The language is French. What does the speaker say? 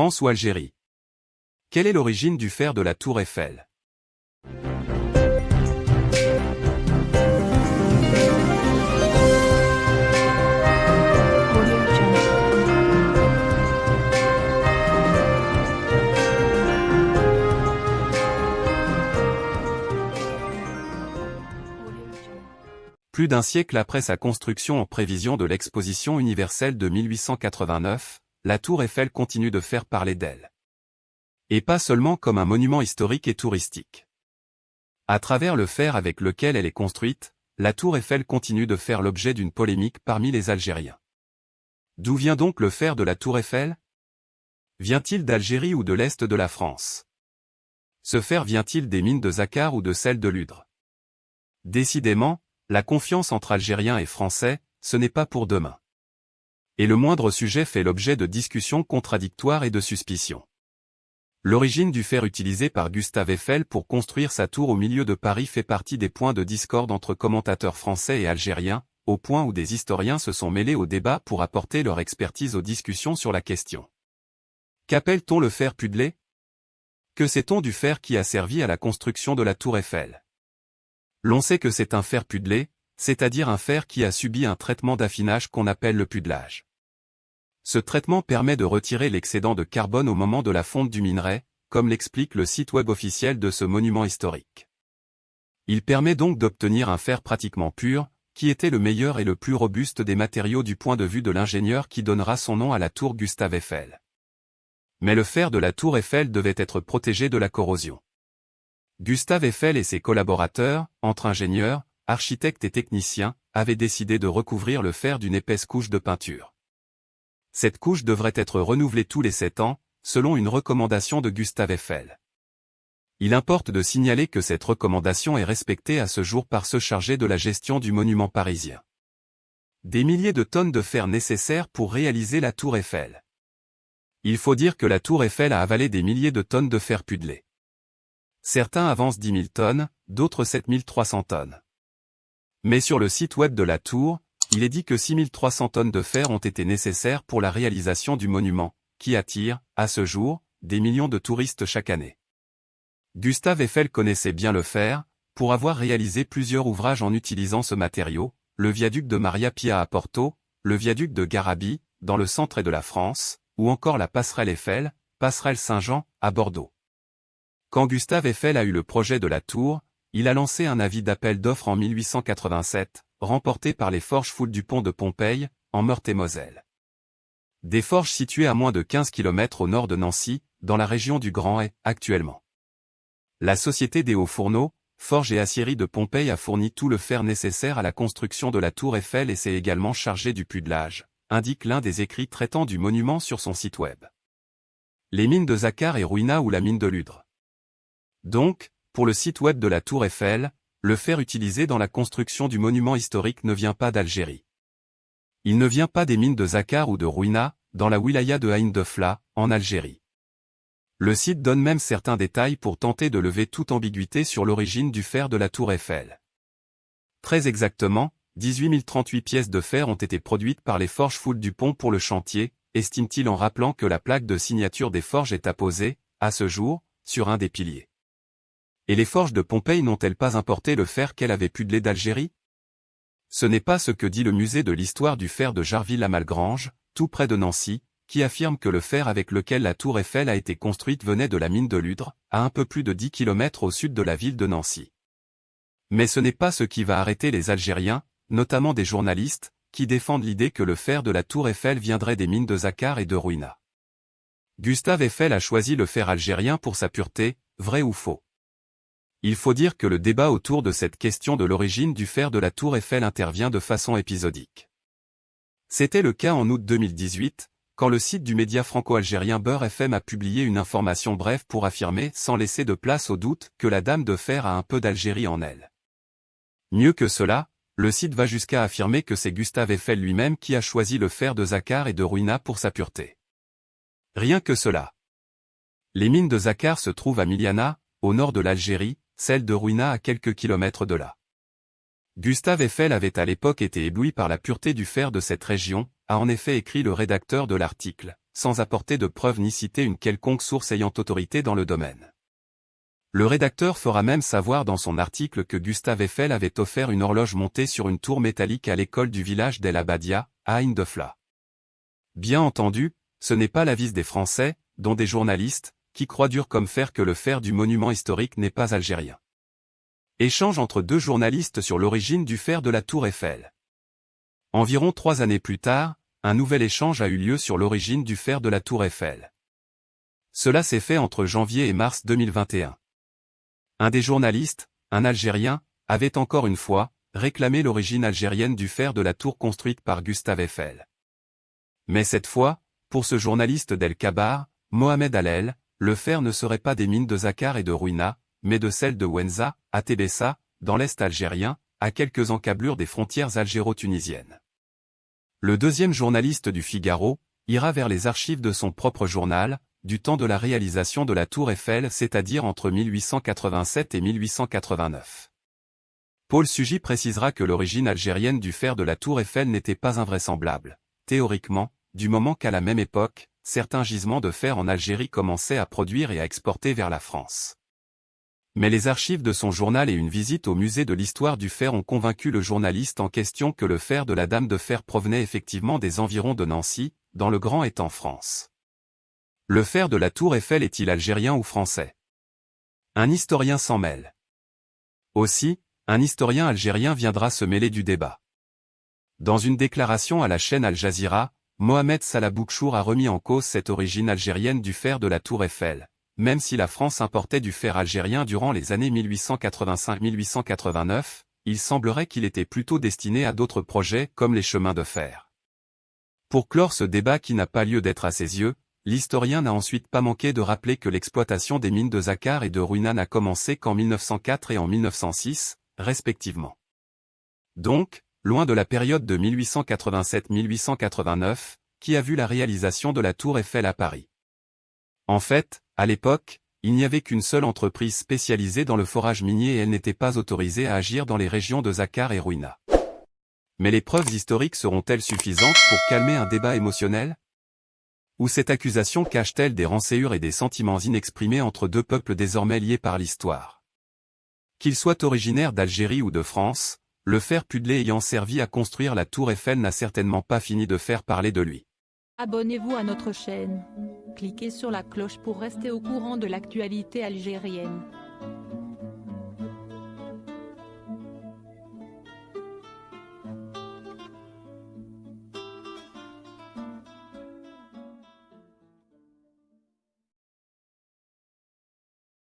France ou Algérie. Quelle est l'origine du fer de la tour Eiffel? Plus d'un siècle après sa construction en prévision de l'exposition universelle de 1889, la tour Eiffel continue de faire parler d'elle. Et pas seulement comme un monument historique et touristique. À travers le fer avec lequel elle est construite, la tour Eiffel continue de faire l'objet d'une polémique parmi les Algériens. D'où vient donc le fer de la tour Eiffel? Vient-il d'Algérie ou de l'Est de la France? Ce fer vient-il des mines de Zakar ou de celles de Ludre Décidément, la confiance entre Algériens et Français, ce n'est pas pour demain. Et le moindre sujet fait l'objet de discussions contradictoires et de suspicions. L'origine du fer utilisé par Gustave Eiffel pour construire sa tour au milieu de Paris fait partie des points de discorde entre commentateurs français et algériens, au point où des historiens se sont mêlés au débat pour apporter leur expertise aux discussions sur la question. Qu'appelle-t-on le fer pudelé? Que sait-on du fer qui a servi à la construction de la tour Eiffel? L'on sait que c'est un fer pudelé, c'est-à-dire un fer qui a subi un traitement d'affinage qu'on appelle le pudelage. Ce traitement permet de retirer l'excédent de carbone au moment de la fonte du minerai, comme l'explique le site web officiel de ce monument historique. Il permet donc d'obtenir un fer pratiquement pur, qui était le meilleur et le plus robuste des matériaux du point de vue de l'ingénieur qui donnera son nom à la tour Gustave Eiffel. Mais le fer de la tour Eiffel devait être protégé de la corrosion. Gustave Eiffel et ses collaborateurs, entre ingénieurs, architectes et techniciens, avaient décidé de recouvrir le fer d'une épaisse couche de peinture. Cette couche devrait être renouvelée tous les sept ans, selon une recommandation de Gustave Eiffel. Il importe de signaler que cette recommandation est respectée à ce jour par ceux chargés de la gestion du monument parisien. Des milliers de tonnes de fer nécessaires pour réaliser la tour Eiffel. Il faut dire que la tour Eiffel a avalé des milliers de tonnes de fer pudelé. Certains avancent 10 000 tonnes, d'autres 7 300 tonnes. Mais sur le site web de la tour, il est dit que 6 300 tonnes de fer ont été nécessaires pour la réalisation du monument, qui attire, à ce jour, des millions de touristes chaque année. Gustave Eiffel connaissait bien le fer, pour avoir réalisé plusieurs ouvrages en utilisant ce matériau, le viaduc de Maria Pia à Porto, le viaduc de Garabi, dans le centre de la France, ou encore la passerelle Eiffel, passerelle Saint-Jean, à Bordeaux. Quand Gustave Eiffel a eu le projet de la tour, il a lancé un avis d'appel d'offres en 1887, remporté par les forges foules du pont de Pompeille, en Meurthe-et-Moselle. Des forges situées à moins de 15 km au nord de Nancy, dans la région du Grand Est, actuellement. La Société des Hauts Fourneaux, Forges et Aciéries de Pompeille a fourni tout le fer nécessaire à la construction de la tour Eiffel et s'est également chargé du pudelage, indique l'un des écrits traitant du monument sur son site web. Les mines de Zakar et Ruina ou la mine de Ludre. Donc, pour le site web de la Tour Eiffel, le fer utilisé dans la construction du monument historique ne vient pas d'Algérie. Il ne vient pas des mines de Zakar ou de Rouina, dans la wilaya de Ain de Fla, en Algérie. Le site donne même certains détails pour tenter de lever toute ambiguïté sur l'origine du fer de la Tour Eiffel. Très exactement, 18 038 pièces de fer ont été produites par les forges foules du pont pour le chantier, estime-t-il en rappelant que la plaque de signature des forges est apposée, à ce jour, sur un des piliers. Et les forges de Pompéi n'ont-elles pas importé le fer qu'elle avait pudelé d'Algérie? Ce n'est pas ce que dit le musée de l'histoire du fer de Jarville-la-Malgrange, tout près de Nancy, qui affirme que le fer avec lequel la tour Eiffel a été construite venait de la mine de Ludre, à un peu plus de 10 km au sud de la ville de Nancy. Mais ce n'est pas ce qui va arrêter les Algériens, notamment des journalistes, qui défendent l'idée que le fer de la tour Eiffel viendrait des mines de Zakar et de Ruina. Gustave Eiffel a choisi le fer algérien pour sa pureté, vrai ou faux il faut dire que le débat autour de cette question de l'origine du fer de la tour Eiffel intervient de façon épisodique. C'était le cas en août 2018, quand le site du média franco-algérien Beurre FM a publié une information brève pour affirmer, sans laisser de place au doute, que la dame de fer a un peu d'Algérie en elle. Mieux que cela, le site va jusqu'à affirmer que c'est Gustave Eiffel lui-même qui a choisi le fer de Zakar et de Ruina pour sa pureté. Rien que cela. Les mines de Zakar se trouvent à Miliana, au nord de l'Algérie, celle de Ruina à quelques kilomètres de là. Gustave Eiffel avait à l'époque été ébloui par la pureté du fer de cette région, a en effet écrit le rédacteur de l'article, sans apporter de preuves ni citer une quelconque source ayant autorité dans le domaine. Le rédacteur fera même savoir dans son article que Gustave Eiffel avait offert une horloge montée sur une tour métallique à l'école du village d'El Abadia, à Indefla. Bien entendu, ce n'est pas l'avis des Français, dont des journalistes, qui croient dur comme fer que le fer du monument historique n'est pas algérien. Échange entre deux journalistes sur l'origine du fer de la tour Eiffel. Environ trois années plus tard, un nouvel échange a eu lieu sur l'origine du fer de la tour Eiffel. Cela s'est fait entre janvier et mars 2021. Un des journalistes, un Algérien, avait encore une fois, réclamé l'origine algérienne du fer de la tour construite par Gustave Eiffel. Mais cette fois, pour ce journaliste d'El Kabar, Mohamed Alel, le fer ne serait pas des mines de Zakar et de Ruina, mais de celles de Wenza, à Tébessa, dans l'Est algérien, à quelques encablures des frontières algéro-tunisiennes. Le deuxième journaliste du Figaro, ira vers les archives de son propre journal, du temps de la réalisation de la tour Eiffel c'est-à-dire entre 1887 et 1889. Paul Sugy précisera que l'origine algérienne du fer de la tour Eiffel n'était pas invraisemblable, théoriquement, du moment qu'à la même époque, certains gisements de fer en Algérie commençaient à produire et à exporter vers la France. Mais les archives de son journal et une visite au musée de l'histoire du fer ont convaincu le journaliste en question que le fer de la Dame de Fer provenait effectivement des environs de Nancy, dans le Grand Est en France. Le fer de la tour Eiffel est-il algérien ou français? Un historien s'en mêle. Aussi, un historien algérien viendra se mêler du débat. Dans une déclaration à la chaîne Al Jazeera, Mohamed Salah Boukchour a remis en cause cette origine algérienne du fer de la tour Eiffel, même si la France importait du fer algérien durant les années 1885-1889, il semblerait qu'il était plutôt destiné à d'autres projets comme les chemins de fer. Pour clore ce débat qui n'a pas lieu d'être à ses yeux, L'historien n'a ensuite pas manqué de rappeler que l'exploitation des mines de Zakar et de Ruina n'a commencé qu'en 1904 et en 1906, respectivement. Donc, loin de la période de 1887-1889, qui a vu la réalisation de la tour Eiffel à Paris. En fait, à l'époque, il n'y avait qu'une seule entreprise spécialisée dans le forage minier et elle n'était pas autorisée à agir dans les régions de Zakar et Ruina. Mais les preuves historiques seront-elles suffisantes pour calmer un débat émotionnel? Ou cette accusation cache-t-elle des renséures et des sentiments inexprimés entre deux peuples désormais liés par l'histoire? Qu'il soit originaire d'Algérie ou de France, le fer pudelé ayant servi à construire la tour Eiffel n'a certainement pas fini de faire parler de lui. Abonnez-vous à notre chaîne. Cliquez sur la cloche pour rester au courant de l'actualité algérienne.